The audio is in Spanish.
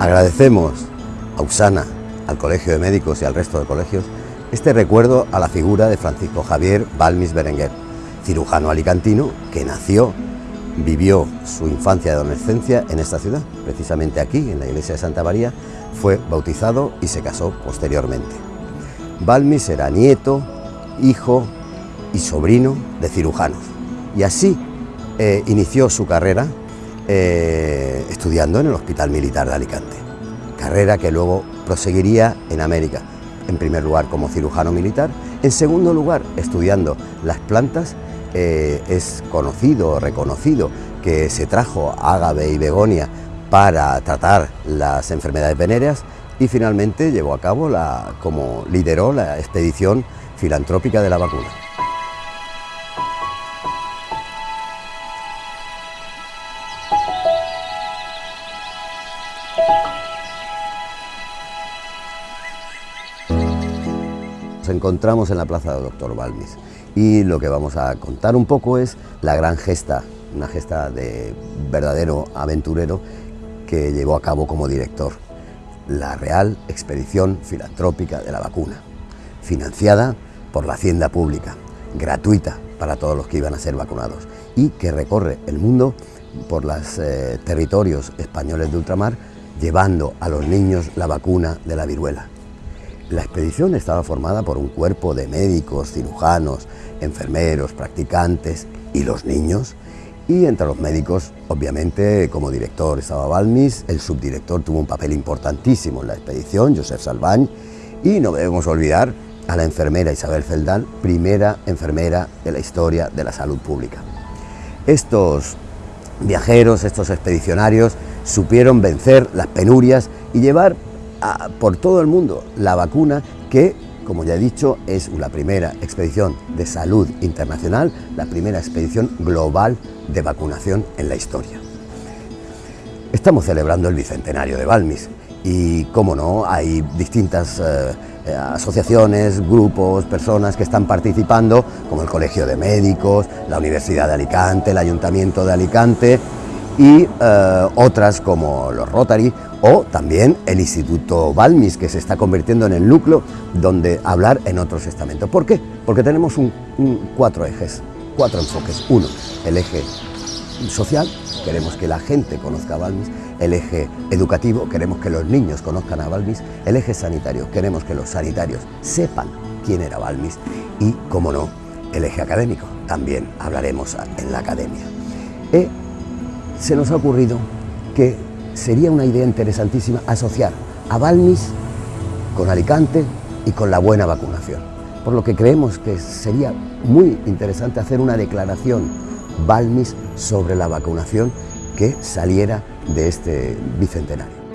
Agradecemos a Usana, al Colegio de Médicos y al resto de colegios este recuerdo a la figura de Francisco Javier Balmis Berenguer, cirujano alicantino que nació, vivió su infancia y adolescencia en esta ciudad, precisamente aquí, en la iglesia de Santa María, fue bautizado y se casó posteriormente. Balmis era nieto, hijo y sobrino de cirujanos y así eh, inició su carrera eh, estudiando en el Hospital Militar de Alicante, carrera que luego proseguiría en América, en primer lugar como cirujano militar, en segundo lugar estudiando las plantas, eh, es conocido, reconocido que se trajo ágave y begonia para tratar las enfermedades venéreas y finalmente llevó a cabo, la, como lideró la expedición filantrópica de la vacuna. Nos encontramos en la plaza del Doctor Balmis y lo que vamos a contar un poco es la gran gesta, una gesta de verdadero aventurero que llevó a cabo como director, la Real Expedición Filantrópica de la Vacuna, financiada por la Hacienda Pública, gratuita para todos los que iban a ser vacunados y que recorre el mundo por los eh, territorios españoles de ultramar llevando a los niños la vacuna de la viruela. La expedición estaba formada por un cuerpo de médicos, cirujanos, enfermeros, practicantes y los niños. Y entre los médicos, obviamente, como director estaba Balmis, el subdirector tuvo un papel importantísimo en la expedición, Josep Salvañ, y no debemos olvidar a la enfermera Isabel Feldán, primera enfermera de la historia de la salud pública. Estos viajeros, estos expedicionarios, supieron vencer las penurias y llevar por todo el mundo la vacuna que, como ya he dicho, es la primera expedición de salud internacional, la primera expedición global de vacunación en la historia. Estamos celebrando el bicentenario de Balmis y, como no, hay distintas eh, eh, asociaciones, grupos, personas que están participando, como el Colegio de Médicos, la Universidad de Alicante, el Ayuntamiento de Alicante y eh, otras como los Rotary o también el Instituto Balmis, que se está convirtiendo en el núcleo donde hablar en otros estamentos. ¿Por qué? Porque tenemos cuatro ejes, cuatro enfoques. Uno, el eje social, queremos que la gente conozca a Balmis, el eje educativo, queremos que los niños conozcan a Balmis, el eje sanitario, queremos que los sanitarios sepan quién era Balmis y, como no, el eje académico, también hablaremos en la academia. E, se nos ha ocurrido que sería una idea interesantísima asociar a Balmis con Alicante y con la buena vacunación. Por lo que creemos que sería muy interesante hacer una declaración Balmis sobre la vacunación que saliera de este bicentenario.